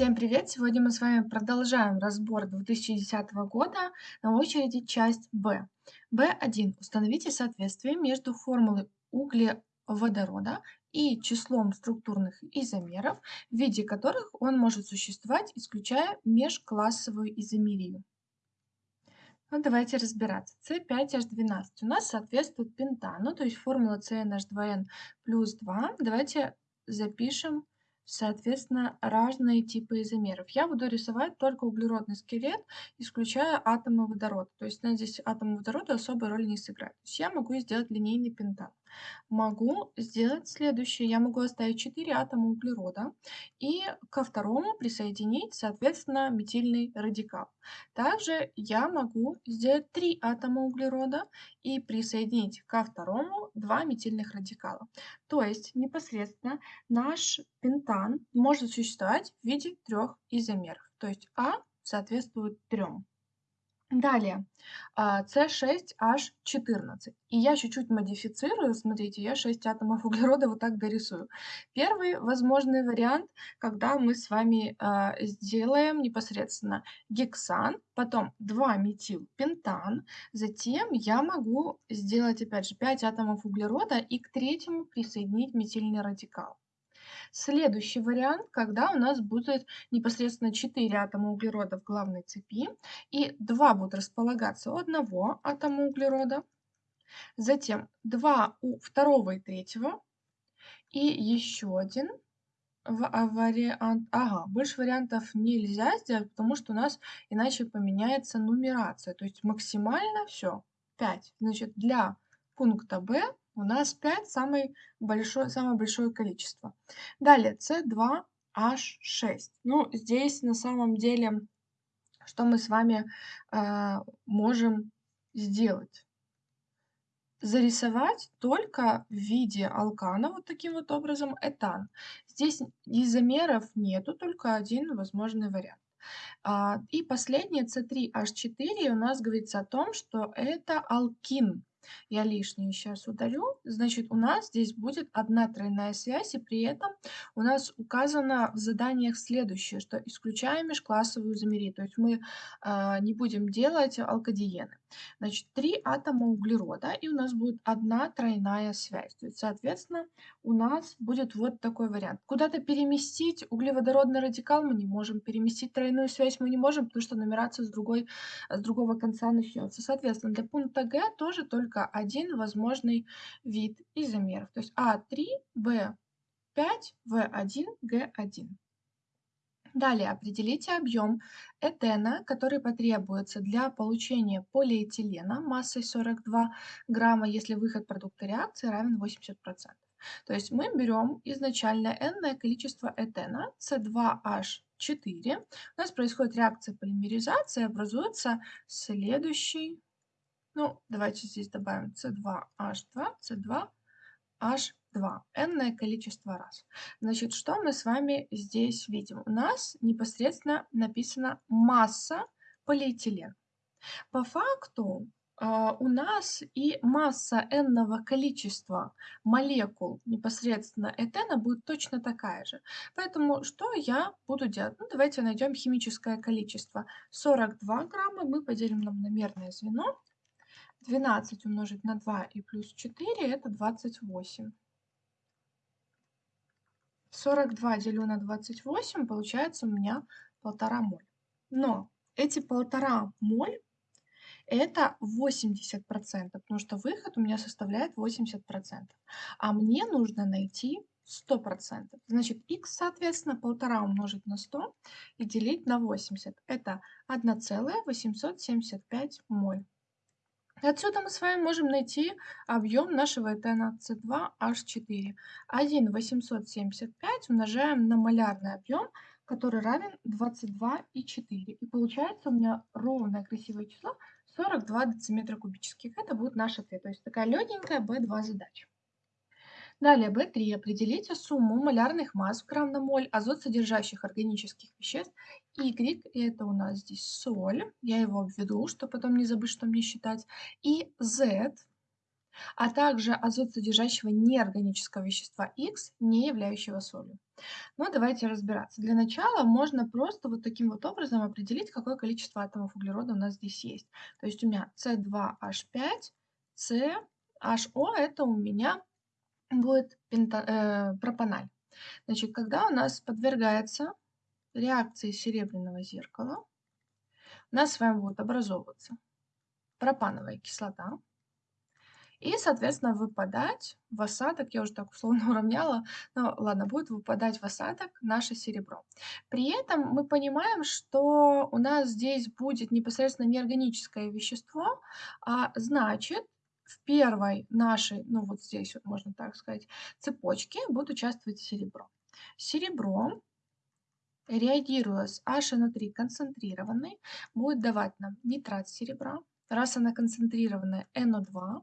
Всем привет! Сегодня мы с вами продолжаем разбор 2010 года. На очереди часть Б. Б1. Установите соответствие между формулой углеводорода и числом структурных изомеров, в виде которых он может существовать, исключая межклассовую изомерию. Ну, давайте разбираться. С5H12 у нас соответствует пентану, то есть формула CnH2n плюс 2. Давайте запишем соответственно, разные типы изомеров. Я буду рисовать только углеродный скелет, исключая атомы водорода. То есть, здесь атомы водорода особой роли не сыграют. То есть я могу сделать линейный пентан. Могу сделать следующее. Я могу оставить 4 атома углерода и ко второму присоединить, соответственно, метильный радикал. Также я могу сделать 3 атома углерода и присоединить ко второму 2 метильных радикала. То есть непосредственно наш пентан может существовать в виде трех изомеров. То есть А соответствует 3. Далее, С6H14. А, И я чуть-чуть модифицирую, смотрите, я 6 атомов углерода вот так дорисую. Первый возможный вариант, когда мы с вами а, сделаем непосредственно гексан, потом 2-метилпентан, затем я могу сделать опять же 5 атомов углерода и к третьему присоединить метильный радикал. Следующий вариант, когда у нас будет непосредственно 4 атома углерода в главной цепи, и 2 будут располагаться у одного атома углерода, затем 2 у второго и третьего, и еще один вариант. Ага, больше вариантов нельзя сделать, потому что у нас иначе поменяется нумерация. То есть максимально все 5. Значит, для пункта Б у нас 5 самый большой, самое большое количество. Далее С2H6. Ну, здесь на самом деле, что мы с вами э, можем сделать? Зарисовать только в виде алкана, вот таким вот образом, этан. Здесь изомеров нету, только один возможный вариант. А, и последнее С3H4 у нас говорится о том, что это алкин. Я лишнее сейчас удалю. Значит, у нас здесь будет одна тройная связь, и при этом у нас указано в заданиях следующее, что исключаем межклассовую изомерию. То есть мы э, не будем делать алкадиены. Значит, три атома углерода, и у нас будет одна тройная связь. То есть, соответственно, у нас будет вот такой вариант. Куда-то переместить углеводородный радикал мы не можем, переместить тройную связь мы не можем, потому что нумерация с, другой, с другого конца начнется. Соответственно, для пункта Г тоже только один возможный вид изомеров. То есть А3, В5, В1, Г1. Далее определите объем этена, который потребуется для получения полиэтилена массой 42 грамма, если выход продукта реакции равен 80%. То есть мы берем изначально n количество этена, C2H4. У нас происходит реакция полимеризации, образуется следующий, ну, давайте здесь добавим C2H2, C2H2 2. n количество раз. Значит, что мы с вами здесь видим? У нас непосредственно написана масса полиэтилена. По факту Uh, у нас и масса n количества молекул непосредственно этена будет точно такая же. Поэтому что я буду делать? Ну, давайте найдем химическое количество. 42 грамма мы поделим на мономерное звено. 12 умножить на 2 и плюс 4 это 28. 42 делю на 28, получается у меня полтора моль. Но эти полтора моль это 80%, потому что выход у меня составляет 80%. А мне нужно найти 100%. Значит, x, соответственно, полтора умножить на 100 и делить на 80. Это 1,875 моль. Отсюда мы с вами можем найти объем нашего этена С2H4. 1,875 умножаем на малярный объем, который равен 22,4. И получается у меня ровное красивое число 42 дециметра кубических. Это будет наш ответ. То есть такая легенькая B2 задача. Далее B3. Определите сумму малярных масс в грамм на моль азот содержащих органических веществ. Y это у нас здесь соль. Я его обведу, чтобы потом не забыть, что мне считать. И Z а также азот содержащего неорганического вещества X, не являющего солью. Но давайте разбираться. Для начала можно просто вот таким вот образом определить, какое количество атомов углерода у нас здесь есть. То есть у меня C2H5, CHO это у меня будет пента, э, пропаналь. Значит, когда у нас подвергается реакции серебряного зеркала, у нас с вами будет образовываться пропановая кислота, и, соответственно, выпадать в осадок, я уже так условно уравняла, но ладно, будет выпадать в осадок наше серебро. При этом мы понимаем, что у нас здесь будет непосредственно неорганическое вещество, а значит, в первой нашей, ну вот здесь вот можно так сказать, цепочке будет участвовать серебро. Серебро, реагируя с HNO3 концентрированной, будет давать нам нитрат серебра. Раз она концентрированная, NO2,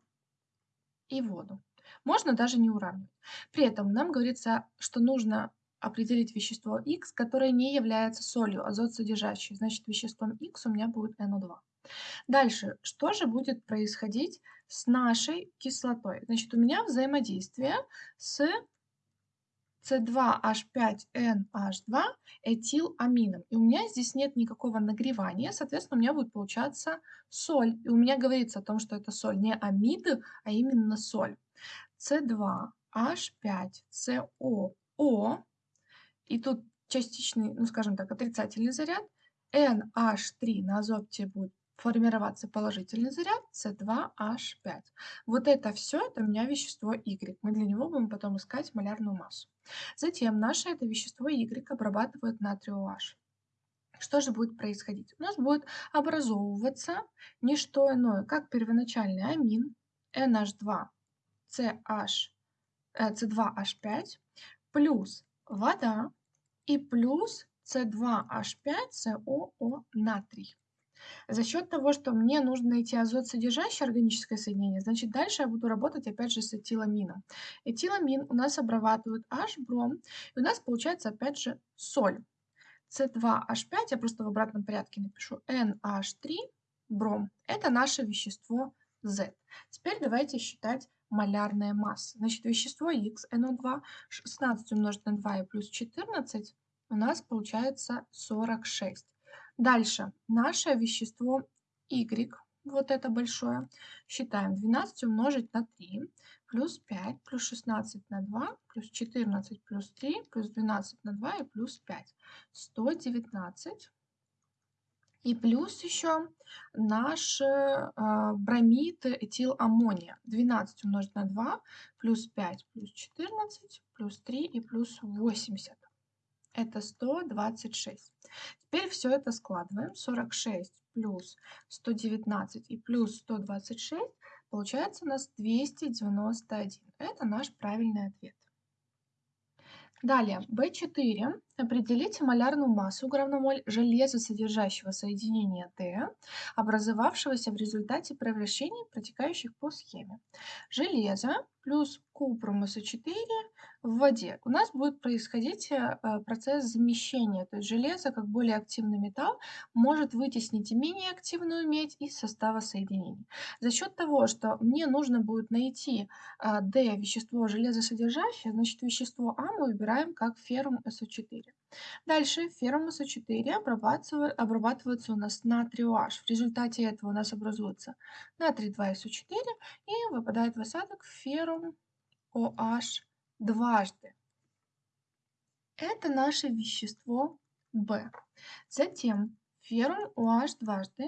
и воду. Можно даже не уравнивать. При этом нам говорится, что нужно определить вещество X, которое не является солью, азот содержащий. Значит, веществом X у меня будет NO2. Дальше, что же будет происходить с нашей кислотой? Значит, у меня взаимодействие с C2H5NH2 этиламином. И у меня здесь нет никакого нагревания, соответственно, у меня будет получаться соль. И у меня говорится о том, что это соль не амид, а именно соль. C2H5CO. И тут частичный, ну скажем так, отрицательный заряд. NH3 на азоте будет формироваться положительный заряд С2H5. Вот это все, это у меня вещество Y. Мы для него будем потом искать малярную массу. Затем наше это вещество Y обрабатывает натрий OH. Что же будет происходить? У нас будет образовываться не что иное, как первоначальный амин NH2 CH, C2H5 плюс вода и плюс C2H5COO натрий. За счет того, что мне нужно найти азот содержащее органическое соединение, значит, дальше я буду работать опять же с этиламином. Этиламин у нас обрабатывает H-бром, и у нас получается опять же соль. C2H5, я просто в обратном порядке напишу, NH3, бром. Это наше вещество Z. Теперь давайте считать малярная масса. Значит, вещество X, NO2, 16 умножить на 2 и плюс 14, у нас получается 46. Дальше. Наше вещество Y, вот это большое, считаем 12 умножить на 3, плюс 5, плюс 16 на 2, плюс 14 плюс 3, плюс 12 на 2 и плюс 5. 119. И плюс еще наш э, бромид этиламмония. 12 умножить на 2, плюс 5, плюс 14, плюс 3 и плюс 80 это 126. Теперь все это складываем. 46 плюс 119 и плюс 126 получается у нас 291. Это наш правильный ответ. Далее, B4. Определите малярную массу граммоль железа, содержащего соединения Д, образовавшегося в результате превращений, протекающих по схеме. Железо плюс купрум СО4 в воде у нас будет происходить э, процесс замещения. То есть железо, как более активный металл, может вытеснить менее активную медь из состава соединений. За счет того, что мне нужно будет найти э, D вещество железосодержащее, значит вещество А мы выбираем как феррум СО4. Дальше феррум СО4 обрабатывается у нас натрий OH. В результате этого у нас образуется натрий 2СО4 и выпадает в осадок феррум OH дважды. Это наше вещество В. Затем феррум OH дважды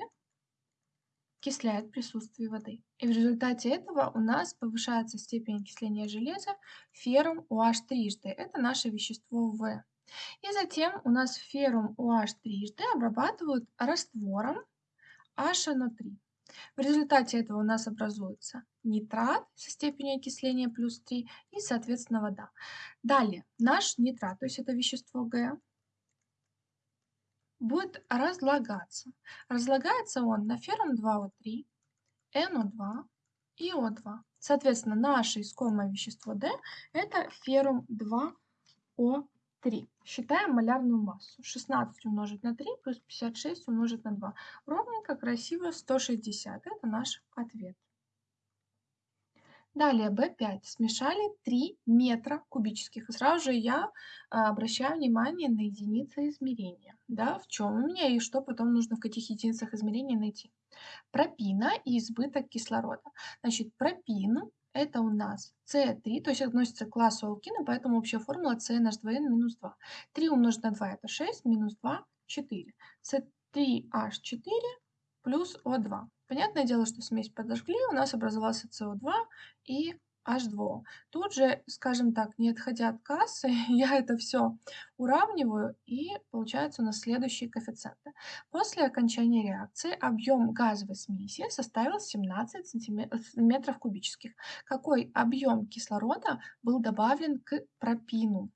окисляет присутствие воды. И в результате этого у нас повышается степень окисления железа феррум OH трижды. Это наше вещество В. И затем у нас феррум OH трижды обрабатывают раствором HNO3. В результате этого у нас образуется нитрат со степенью окисления плюс 3 и, соответственно, вода. Далее, наш нитрат, то есть это вещество Г, будет разлагаться. Разлагается он на феррум 2О3, НО2 и О2. Соответственно, наше искомое вещество D – это феррум 2О3. 3. Считаем малярную массу. 16 умножить на 3 плюс 56 умножить на 2. Ровненько, красиво, 160. Это наш ответ. Далее B5. Смешали 3 метра кубических. И сразу же я а, обращаю внимание на единицы измерения. Да, в чем у меня и что потом нужно в каких единицах измерения найти. Пропина и избыток кислорода. Значит, пропин это у нас С3, то есть относится к классу алкина, поэтому общая формула CNH2n минус 2. 3 умножить на 2 это 6, минус 2 – 4. С3H4 плюс О2. Понятное дело, что смесь подожгли, у нас образовался СО2 и H2O. Тут же, скажем так, не отходя от кассы, я это все уравниваю, и получается у нас следующие коэффициенты. После окончания реакции объем газовой смеси составил 17 сантиметров кубических. Какой объем кислорода был добавлен к пропину?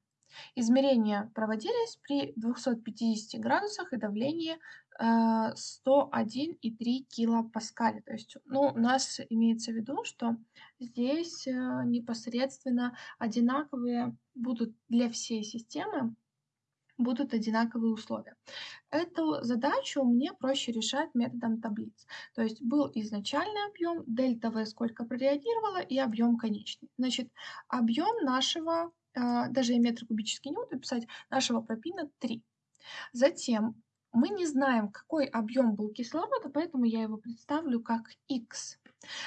Измерения проводились при 250 градусах и давлении 101,3 э, килопаскаля. То есть, ну, у нас имеется в виду, что здесь э, непосредственно одинаковые будут для всей системы будут одинаковые условия. Эту задачу мне проще решать методом таблиц. То есть был изначальный объем, дельта V сколько прореагировало и объем конечный. Значит, объем нашего, э, даже я метр кубический не буду писать, нашего пропина 3. Затем мы не знаем, какой объем был кислорода, поэтому я его представлю как x.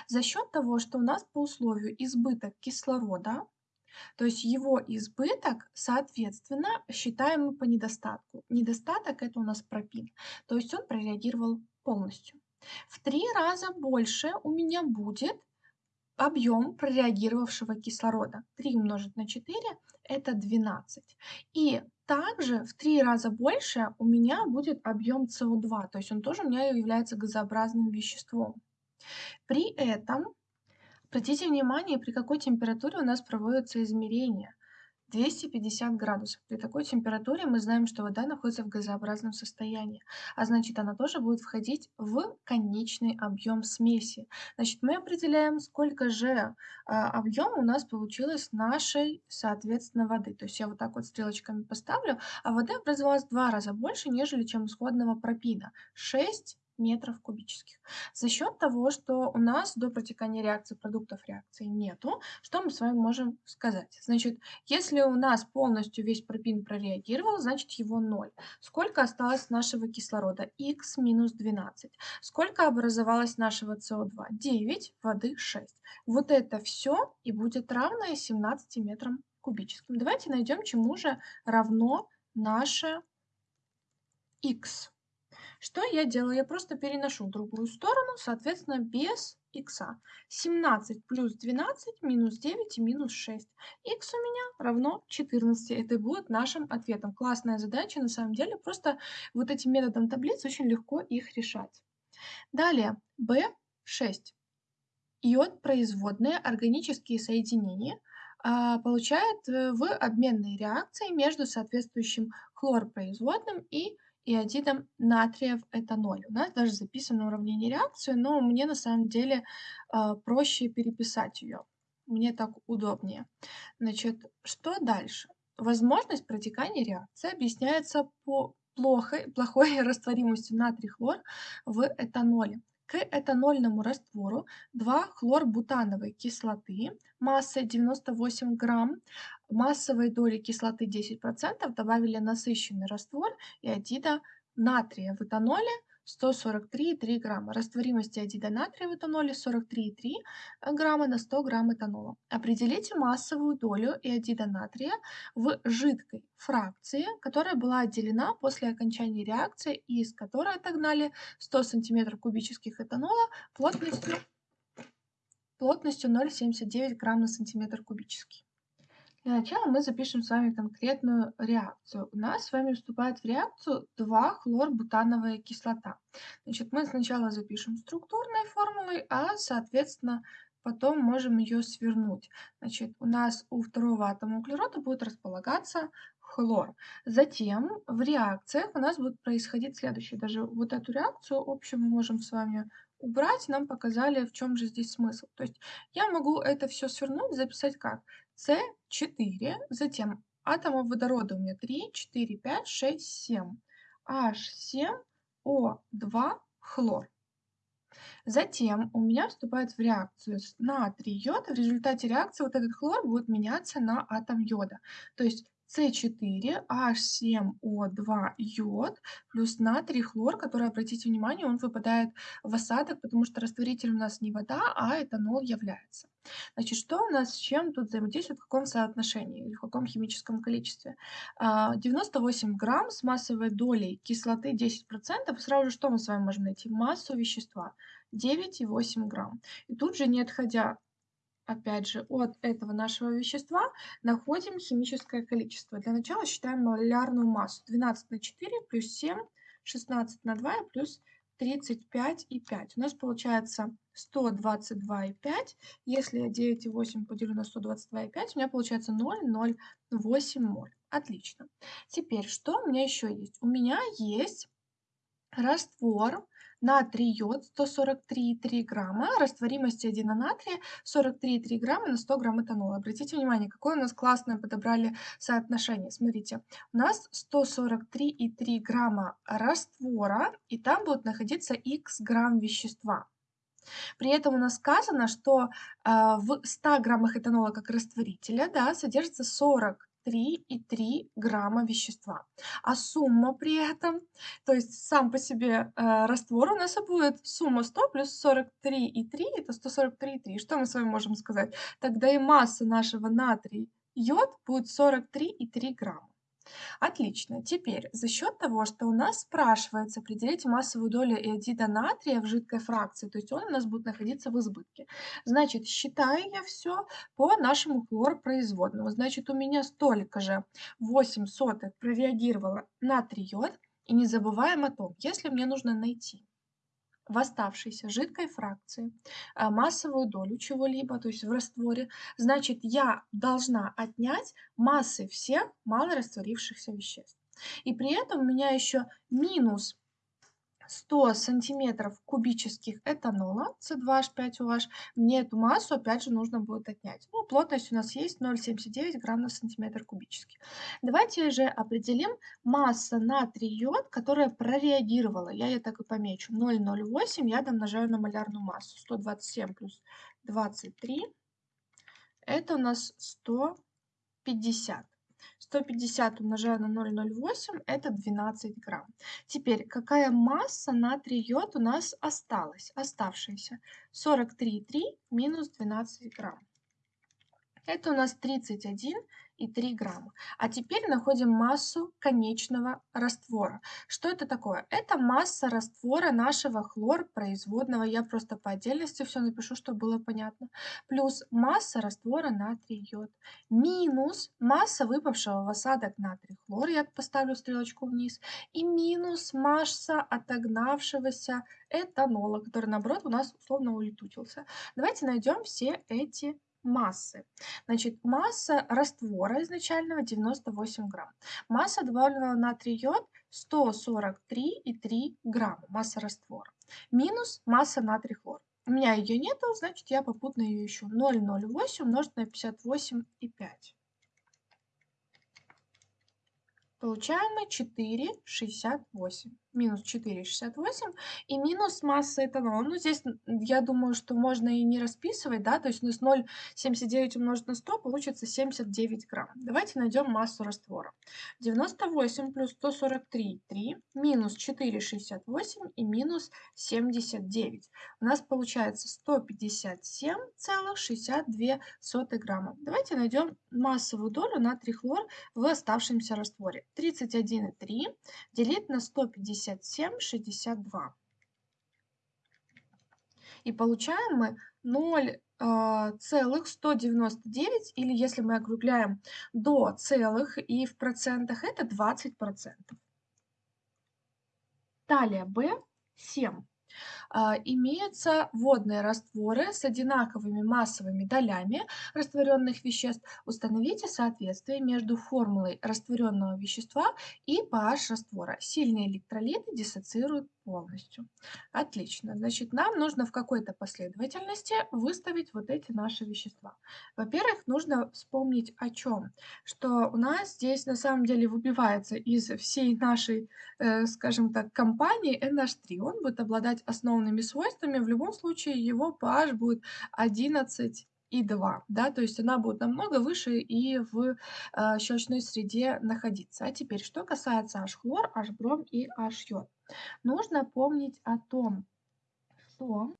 За счет того, что у нас по условию избыток кислорода, то есть его избыток, соответственно, считаем мы по недостатку. Недостаток это у нас пропин, то есть он прореагировал полностью. В три раза больше у меня будет объем прореагировавшего кислорода. 3 умножить на 4 это 12. И также в три раза больше у меня будет объем СО2, то есть он тоже у меня является газообразным веществом. При этом, обратите внимание, при какой температуре у нас проводятся измерения – 250 градусов. При такой температуре мы знаем, что вода находится в газообразном состоянии, а значит она тоже будет входить в конечный объем смеси. Значит, мы определяем, сколько же а, объем у нас получилось нашей, соответственно, воды. То есть я вот так вот стрелочками поставлю, а воды образовалось в два раза больше, нежели чем исходного пропина. 6 метров кубических. За счет того, что у нас до протекания реакции продуктов реакции нету, что мы с вами можем сказать? Значит, если у нас полностью весь пропин прореагировал, значит его 0. Сколько осталось нашего кислорода? Х минус 12. Сколько образовалось нашего СО2? 9, воды 6. Вот это все и будет равно 17 метрам кубическим. Давайте найдем, чему же равно наше х. Что я делаю? Я просто переношу в другую сторону, соответственно, без х. 17 плюс 12 минус 9 и минус 6. х у меня равно 14. Это будет нашим ответом. Классная задача на самом деле. Просто вот этим методом таблиц очень легко их решать. Далее, B6. Йод производные органические соединения а, получает э, в обменной реакции между соответствующим хлорпроизводным и иодидом натрия в этаноле. У нас даже записано уравнение реакции, но мне на самом деле э, проще переписать ее. Мне так удобнее. Значит, что дальше? Возможность протекания реакции объясняется по плохой, плохой растворимостью натрий-хлор в этаноле. К этанольному раствору 2 хлорбутановой кислоты массой 98 грамм. Массовой доли кислоты 10% добавили насыщенный раствор иодида натрия в этаноле 143,3 грамма. Растворимость иодида натрия в этаноле 43,3 грамма на 100 грамм этанола. Определите массовую долю иодида натрия в жидкой фракции, которая была отделена после окончания реакции и из которой отогнали 100 см кубических этанола плотностью, плотностью 0,79 грамм на сантиметр кубический. Для начала мы запишем с вами конкретную реакцию. У нас с вами вступает в реакцию 2-хлорбутановая кислота. Значит, мы сначала запишем структурной формулой, а, соответственно, потом можем ее свернуть. Значит, у нас у второго атома углерода будет располагаться хлор. Затем в реакциях у нас будет происходить следующее. Даже вот эту реакцию общую мы можем с вами убрать. Нам показали, в чем же здесь смысл. То есть я могу это все свернуть, записать как? С4, затем атомов водорода у меня 3, 4, 5, 6, 7. H7O2 хлор. Затем у меня вступает в реакцию с натрий йод. В результате реакции вот этот хлор будет меняться на атом йода. То есть С4H7O2 йод плюс натрий хлор, который, обратите внимание, он выпадает в осадок, потому что растворитель у нас не вода, а этанол является. Значит, что у нас с чем тут взаимодействует, в каком соотношении или в каком химическом количестве? 98 а, грамм с массовой долей кислоты 10%. Сразу же что мы с вами можем найти? Массу вещества 9,8 грамм. И тут же, не отходя опять же, от этого нашего вещества находим химическое количество. Для начала считаем молярную массу. 12 на 4 плюс 7, 16 на 2 плюс 35,5. У нас получается 122,5. Если я 9,8 поделю на 122,5, у меня получается 0,08 моль. Отлично. Теперь, что у меня еще есть? У меня есть раствор натрий йод 143,3 грамма, растворимость 1 на натрия 43,3 грамма на 100 грамм этанола. Обратите внимание, какое у нас классное подобрали соотношение. Смотрите, у нас 143,3 грамма раствора, и там будет находиться x грамм вещества. При этом у нас сказано, что э, в 100 граммах этанола как растворителя да, содержится 40 3,3 грамма вещества. А сумма при этом, то есть сам по себе э, раствор у нас будет сумма 100 плюс 43,3, это 143,3. Что мы с вами можем сказать? Тогда и масса нашего натрий йод будет 43,3 грамма. Отлично. Теперь за счет того, что у нас спрашивается определить массовую долю иодида натрия в жидкой фракции, то есть он у нас будет находиться в избытке. Значит, считаю я все по нашему хлорпроизводному. Значит, у меня столько же 8 сотых прореагировало натрий йод. И не забываем о том, если мне нужно найти в оставшейся жидкой фракции а, массовую долю чего-либо, то есть в растворе, значит, я должна отнять массы всех малорастворившихся веществ. И при этом у меня еще минус 100 сантиметров кубических этанола C2H5OH, мне эту массу опять же нужно будет отнять. Ну, плотность у нас есть 0,79 грамм на сантиметр кубический. Давайте же определим масса натрий йод, которая прореагировала. Я ее так и помечу. 0,08 я домножаю на малярную массу. 127 плюс 23. Это у нас 150. 150 умножаю на 0,08 это 12 грамм. Теперь какая масса натрий йод у нас осталась? Оставшаяся 43,3 минус 12 грамм. Это у нас 31 и 3 грамма. А теперь находим массу конечного раствора. Что это такое? Это масса раствора нашего хлорпроизводного. Я просто по отдельности все напишу, чтобы было понятно. Плюс масса раствора натрий йод. Минус масса выпавшего в осадок натрий хлор. Я поставлю стрелочку вниз. И минус масса отогнавшегося этанола, который, наоборот, у нас условно улетучился. Давайте найдем все эти массы. Значит, масса раствора изначального 98 грамм. Масса добавленного натрия йод 143,3 грамма. Масса раствора. Минус масса натрий хлор. У меня ее нету, значит я попутно ее ищу. 0,08 умножить на 58,5. Получаем мы 4,68 минус 4,68 и минус масса этанола. Ну, здесь я думаю, что можно и не расписывать, да, то есть у нас 0,79 умножить на 100 получится 79 грамм. Давайте найдем массу раствора. 98 плюс 143, 3, минус 4,68 и минус 79. У нас получается 157,62 грамма. Давайте найдем массовую долю натрий хлор в оставшемся растворе. 31,3 делить на 150 57, 62. И получаем мы 0,199, или если мы округляем до целых и в процентах, это 20%. Далее B7. А, имеются водные растворы с одинаковыми массовыми долями растворенных веществ. Установите соответствие между формулой растворенного вещества и pH раствора. Сильные электролиты диссоциируют полностью. Отлично. Значит, нам нужно в какой-то последовательности выставить вот эти наши вещества. Во-первых, нужно вспомнить о чем? Что у нас здесь на самом деле выбивается из всей нашей, э, скажем так, компании NH3. Он будет обладать основными свойствами. В любом случае его pH будет 11 и 2, да, то есть она будет намного выше и в э, щелочной среде находиться. А теперь, что касается H-хлор, H-бром и H-йод. Нужно помнить о том, что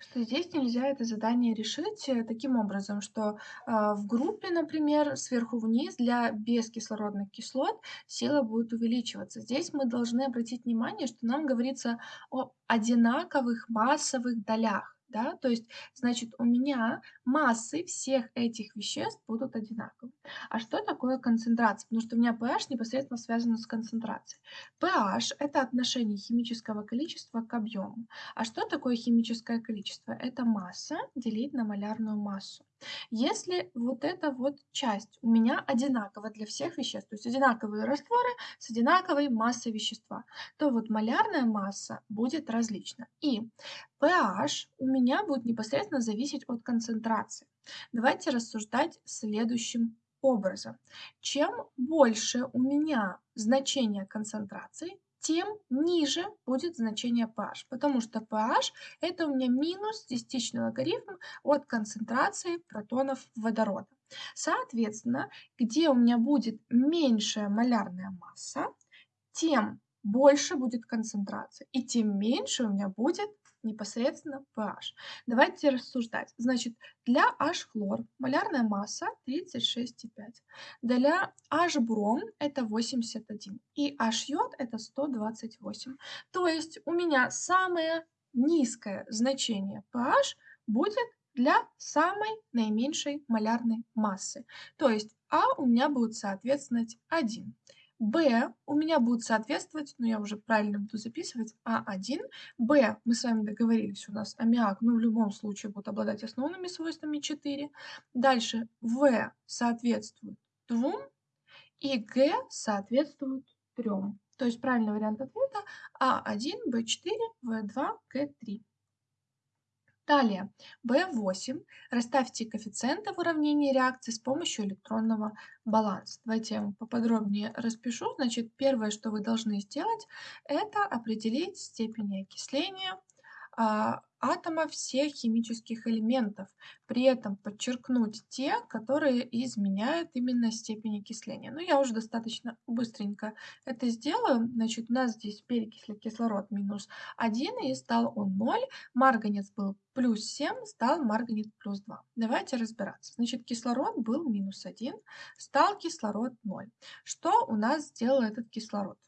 что здесь нельзя это задание решить э, таким образом, что э, в группе, например, сверху вниз для бескислородных кислот сила будет увеличиваться. Здесь мы должны обратить внимание, что нам говорится о одинаковых массовых долях да, то есть, значит, у меня массы всех этих веществ будут одинаковы. А что такое концентрация? Потому что у меня pH непосредственно связано с концентрацией. pH – это отношение химического количества к объему. А что такое химическое количество? Это масса делить на малярную массу. Если вот эта вот часть у меня одинакова для всех веществ, то есть одинаковые растворы с одинаковой массой вещества, то вот малярная масса будет различна. И pH у меня будет непосредственно зависеть от концентрации. Давайте рассуждать следующим образом. Чем больше у меня значение концентрации, тем ниже будет значение pH, потому что pH это у меня минус десятичный логарифм от концентрации протонов водорода. Соответственно, где у меня будет меньшая малярная масса, тем больше будет концентрация, и тем меньше у меня будет непосредственно pH. Давайте рассуждать. Значит, для H-хлор малярная масса 36,5. Для H-бром это 81. И H-йод это 128. То есть у меня самое низкое значение pH будет для самой наименьшей малярной массы. То есть А у меня будет соответствовать 1. Б у меня будет соответствовать, ну я уже правильно буду записывать, А1. Б, мы с вами договорились, у нас аммиак, ну в любом случае будет обладать основными свойствами 4. Дальше В соответствует 2 и Г соответствует 3. То есть правильный вариант ответа А1, Б4, В2, Г3. Далее, B8. Расставьте коэффициенты в уравнении реакции с помощью электронного баланса. Давайте я вам поподробнее распишу. Значит, первое, что вы должны сделать, это определить степень окисления атома всех химических элементов, при этом подчеркнуть те, которые изменяют именно степень окисления. Ну, я уже достаточно быстренько это сделаю. Значит, у нас здесь перекисли кислород минус 1, и стал он 0. Марганец был плюс 7, стал марганец плюс 2. Давайте разбираться. Значит, кислород был минус 1, стал кислород 0. Что у нас сделал этот кислород?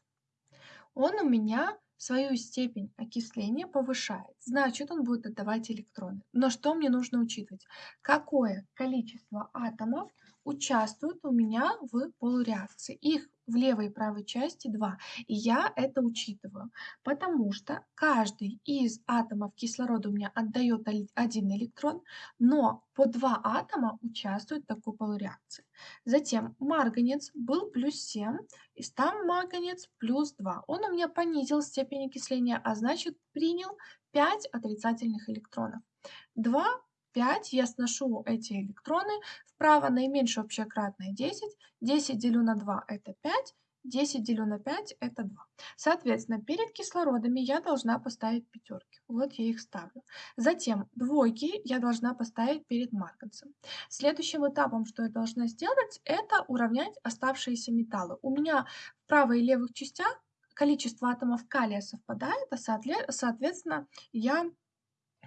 Он у меня свою степень окисления повышает, значит он будет отдавать электроны. Но что мне нужно учитывать? Какое количество атомов участвуют у меня в полуреакции? Их в левой и правой части 2. И я это учитываю, потому что каждый из атомов кислорода у меня отдает один электрон, но по два атома участвуют в такой полуреакции. Затем марганец был плюс 7, и стал марганец плюс 2. Он у меня понизил степень окисления, а значит принял 5 отрицательных электронов. 2 5 я сношу эти электроны вправо, наименьшее общее кратное 10, 10 делю на 2 это 5, 10 делю на 5 это 2. Соответственно, перед кислородами я должна поставить пятерки. Вот я их ставлю. Затем двойки я должна поставить перед марганцем. Следующим этапом, что я должна сделать, это уравнять оставшиеся металлы. У меня в правой и левых частях количество атомов калия совпадает, а соответственно я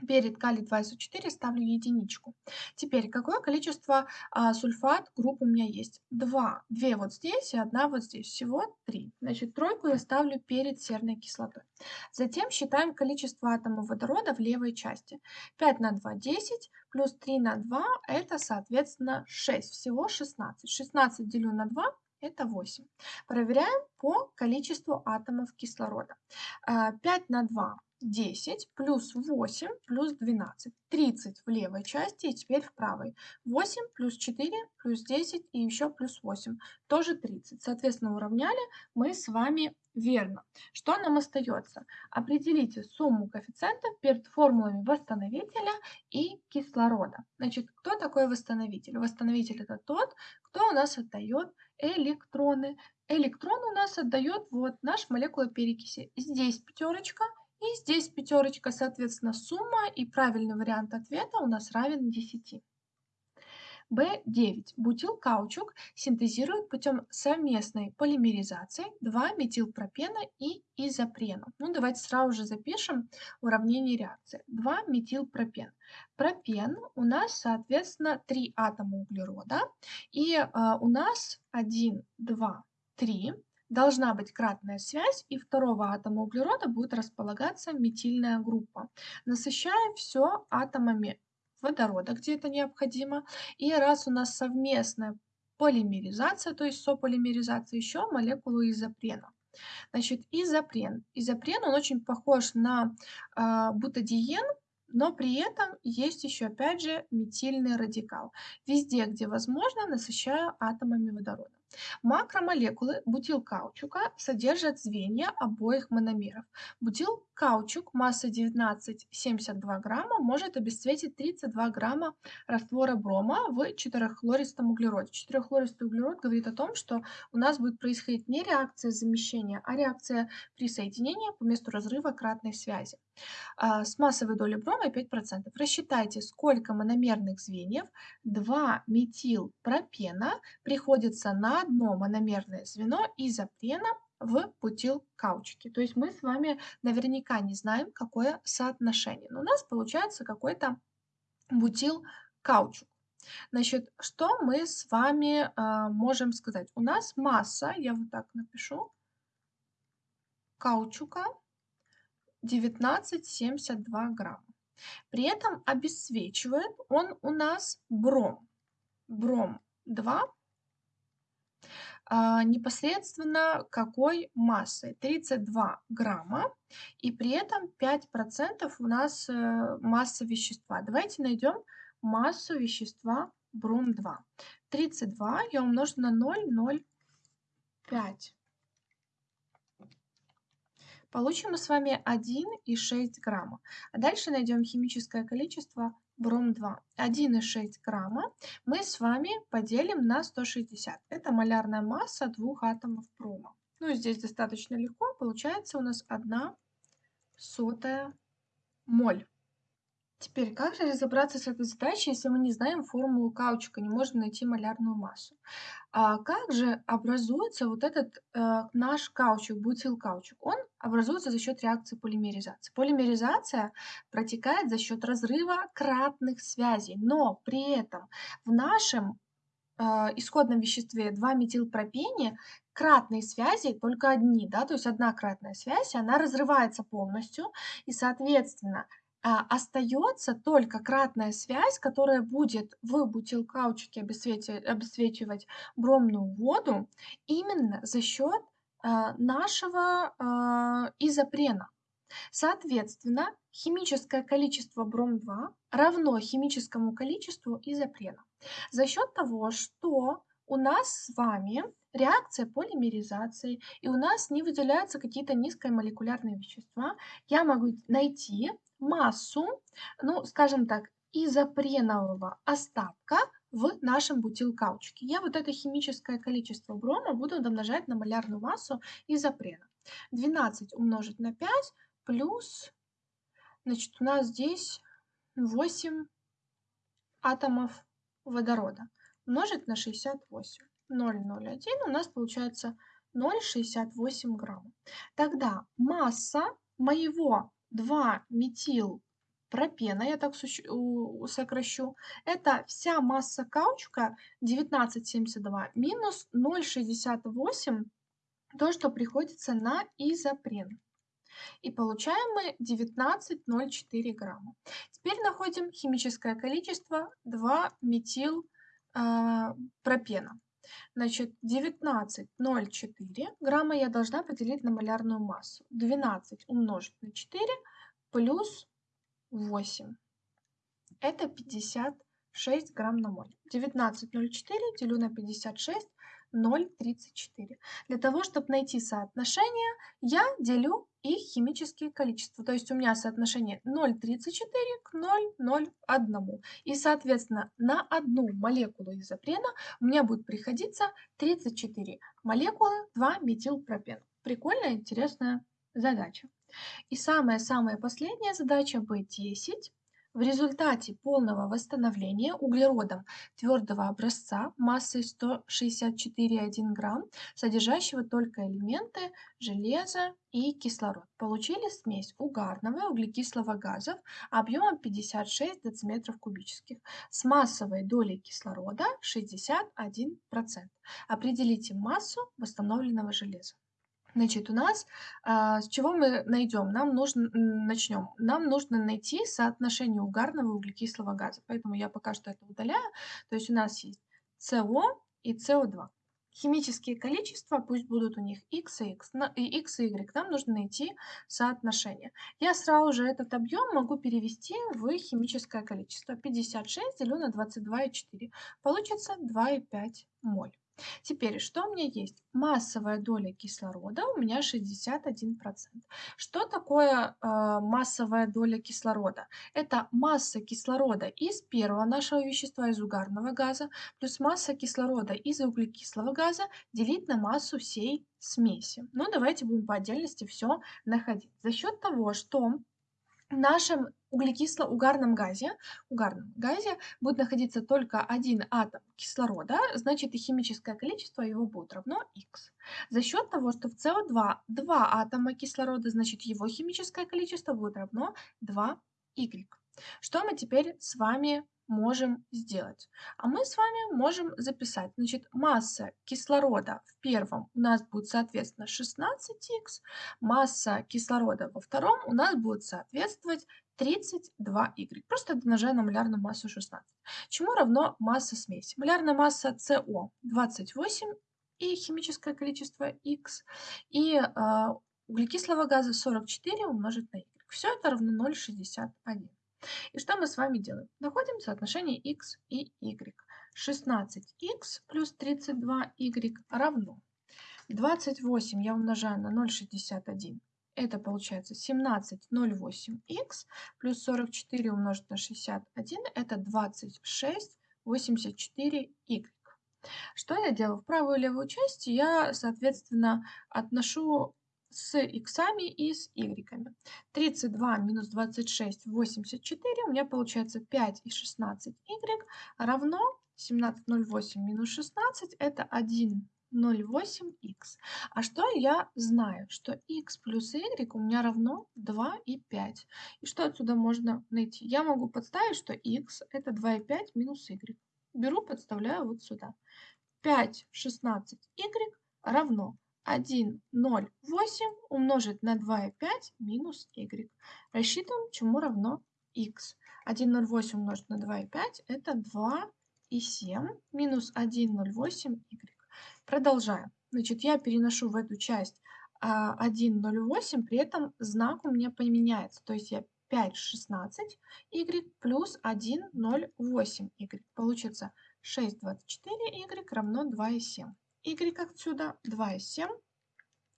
Перед калий-2СО4 ставлю единичку. Теперь, какое количество а, сульфат групп у меня есть? Два. Две вот здесь и одна вот здесь. Всего три. Значит, тройку я ставлю перед серной кислотой. Затем считаем количество атомов водорода в левой части. 5 на 2 – 10, плюс 3 на 2 – это, соответственно, 6. Всего 16. 16 делю на 2 это 8. Проверяем по количеству атомов кислорода. 5 а, на 2 10 плюс 8 плюс 12. 30 в левой части и теперь в правой. 8 плюс 4 плюс 10 и еще плюс 8. Тоже 30. Соответственно, уравняли мы с вами верно. Что нам остается? Определите сумму коэффициентов перед формулами восстановителя и кислорода. Значит, кто такой восстановитель? Восстановитель это тот, кто у нас отдает электроны. Электрон у нас отдает вот наш молекула перекиси. Здесь пятерочка, и здесь пятерочка, соответственно, сумма и правильный вариант ответа у нас равен 10. B9. Бутилкаучук синтезирует путем совместной полимеризации 2-метилпропена и изопрена. Ну, давайте сразу же запишем уравнение реакции. 2-метилпропен. Пропен у нас, соответственно, 3 атома углерода. И э, у нас 1, 2, 3 должна быть кратная связь, и второго атома углерода будет располагаться метильная группа. Насыщаем все атомами водорода, где это необходимо. И раз у нас совместная полимеризация, то есть сополимеризация, еще молекулу изопрена. Значит, изопрен. Изопрен, он очень похож на э, бутадиен, но при этом есть еще, опять же, метильный радикал. Везде, где возможно, насыщаю атомами водорода. Макромолекулы бутилкаучука содержат звенья обоих мономеров. Бутилкаучук массой 19,72 грамма может обесцветить 32 грамма раствора брома в 4-хлористом углероде. 4-хлористый углерод говорит о том, что у нас будет происходить не реакция замещения, а реакция присоединения по месту разрыва кратной связи. А, с массовой долей брома 5%. Рассчитайте, сколько мономерных звеньев 2-метилпропена приходится на одно мономерное звено изопрена в бутилкаучуке. То есть мы с вами наверняка не знаем, какое соотношение. Но у нас получается какой-то бутилкаучук. Значит, что мы с вами э, можем сказать? У нас масса, я вот так напишу, каучука 19,72 грамма. При этом обесцвечивает он у нас бром. Бром 2 а, непосредственно какой массой? 32 грамма. И при этом 5% у нас э, масса вещества. Давайте найдем массу вещества бром-2. 32 я умножу на 0,05. Получим мы с вами 1,6 грамма. А дальше найдем химическое количество бром-2. 1,6 грамма мы с вами поделим на 160. Это малярная масса двух атомов брома. Ну, здесь достаточно легко. Получается у нас 1 сотая моль. Теперь, как же разобраться с этой задачей, если мы не знаем формулу каучука, не можем найти малярную массу? А как же образуется вот этот э, наш каучук, бутилкаучук? Он образуется за счет реакции полимеризации. Полимеризация протекает за счет разрыва кратных связей, но при этом в нашем э, исходном веществе 2-метилпропене кратные связи только одни, да, то есть одна кратная связь, она разрывается полностью, и, соответственно, остается только кратная связь, которая будет в бутилкаучике обесцвечивать бромную воду именно за счет а, нашего а, изопрена. Соответственно, химическое количество бром-2 равно химическому количеству изопрена. За счет того, что у нас с вами реакция полимеризации, и у нас не выделяются какие-то низкомолекулярные вещества, я могу найти массу, ну, скажем так, изопренового остатка в нашем бутилкаучке. Я вот это химическое количество брома буду домножать на малярную массу изопрена. 12 умножить на 5 плюс, значит, у нас здесь 8 атомов водорода умножить на 68. 0,01 у нас получается 0,68 грамма. Тогда масса моего 2-метил пропена, я так сокращу, это вся масса каучука 19,72 минус 0,68, то, что приходится на изопрен. И получаем мы 19,04 грамма. Теперь находим химическое количество 2-метил а, пропена. Значит, 19,04 грамма я должна поделить на малярную массу. 12 умножить на 4 плюс 8. Это 56 грамм на моль. 19,04 делю на 56 0,34. Для того, чтобы найти соотношение, я делю их химические количества. То есть у меня соотношение 0,34 к 0,01. И, соответственно, на одну молекулу изопрена меня будет приходиться 34 молекулы 2-метилпропена. Прикольная, интересная задача. И самая-самая последняя задача B10 в результате полного восстановления углеродом твердого образца массой 164,1 грамм, содержащего только элементы железа и кислород, получили смесь угарного и углекислого газов объемом 56 дециметров кубических с массовой долей кислорода 61%. Определите массу восстановленного железа. Значит, у нас а, с чего мы найдем? Нам нужно, начнем. Нам нужно найти соотношение угарного и углекислого газа. Поэтому я пока что это удаляю. То есть у нас есть СО и СО2. Химические количества, пусть будут у них x и x, и x и y, нам нужно найти соотношение. Я сразу же этот объем могу перевести в химическое количество. 56 делю на 22,4. Получится 2,5 моль. Теперь, что у меня есть? Массовая доля кислорода у меня 61%. Что такое э, массовая доля кислорода? Это масса кислорода из первого нашего вещества, из угарного газа, плюс масса кислорода из углекислого газа делить на массу всей смеси. Ну, давайте будем по отдельности все находить. За счет того, что в нашем углекисло-угарном газе, угарном газе будет находиться только один атом кислорода, значит и химическое количество его будет равно x. За счет того, что в СО2 два атома кислорода, значит его химическое количество будет равно 2y. Что мы теперь с вами можем сделать? А мы с вами можем записать, значит, масса кислорода в первом у нас будет, соответственно, 16х, масса кислорода во втором у нас будет соответствовать 32y. Просто умножая на малярную массу 16. Чему равно масса смеси? Малярная масса СО 28 и химическое количество Х, и э, углекислого газа 44 умножить на y. Все это равно 0,61. И что мы с вами делаем? Находим соотношение x и y. 16x плюс 32y равно 28 я умножаю на 0,61. Это получается 17,08х плюс 44 умножить на 61. Это 26,84y. Что я делаю? В правую и левую часть я, соответственно, отношу с иксами и с игреками. 32 минус 26, 84. У меня получается 5 и 16 y равно 17,08 минус 16. Это 1 0,8х. А что я знаю? Что x плюс y у меня равно 2 и 5. И что отсюда можно найти? Я могу подставить, что x это 2 и 5 минус y. Беру, подставляю вот сюда. 5, 16, y равно 1, 0, 8 умножить на 2 и 5 минус y. Рассчитываем, чему равно x. 1, 0, 8 умножить на 2 и 5 это 2 и 7 минус 1, 0, 8 y. Продолжаем. Значит, я переношу в эту часть 1,08, при этом знак у меня поменяется. То есть я 5,16 y плюс 1,08 y. Получится 6,24 y равно 2,7. y отсюда 2,7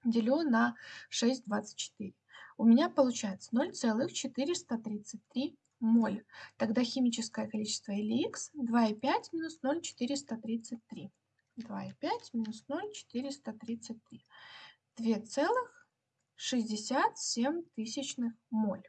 делю на 6,24. У меня получается 0,433 моль. Тогда химическое количество или x 2,5 минус 0,433. 2,5 минус 0,433. 2,67 тысячных моль.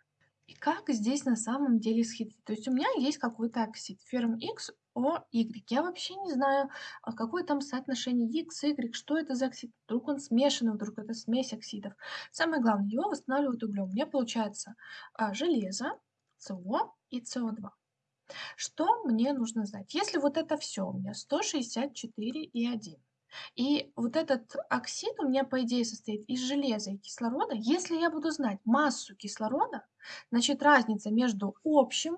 И как здесь на самом деле схитрить? То есть у меня есть какой-то оксид, ферм X, О, Y. Я вообще не знаю, а какое там соотношение X, Y, что это за оксид. Вдруг он смешанный, вдруг это смесь оксидов. Самое главное, его восстанавливают углем. У меня получается а, железо, СО и СО2. Что мне нужно знать? Если вот это все у меня 164 и 1, и вот этот оксид у меня, по идее, состоит из железа и кислорода. Если я буду знать массу кислорода, значит разница между общим,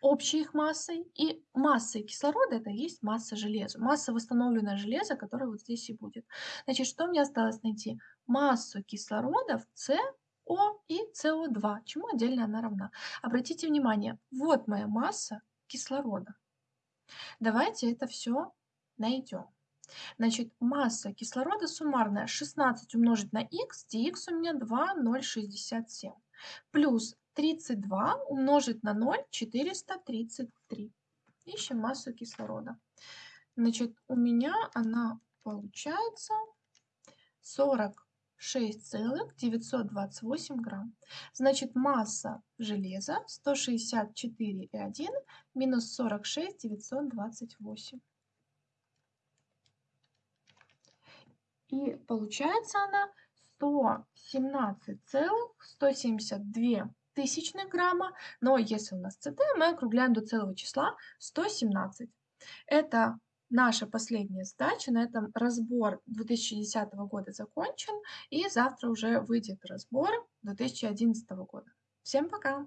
общей их массой и массой кислорода, это есть масса железа. Масса восстановленного железа, которая вот здесь и будет. Значит, что мне осталось найти? Массу кислорода в С О и СО2, чему отдельно она равна. Обратите внимание, вот моя масса кислорода. Давайте это все найдем. Значит, масса кислорода суммарная 16 умножить на х, где х у меня 2,067. Плюс 32 умножить на 0, 433. Ищем массу кислорода. Значит, у меня она получается 46,928 грамм. Значит, масса железа 164,1 минус 46,928. И получается она 117,172 тысячных грамма, но если у нас ЦТ, мы округляем до целого числа 117. Это наша последняя задача. На этом разбор 2010 года закончен, и завтра уже выйдет разбор 2011 года. Всем пока!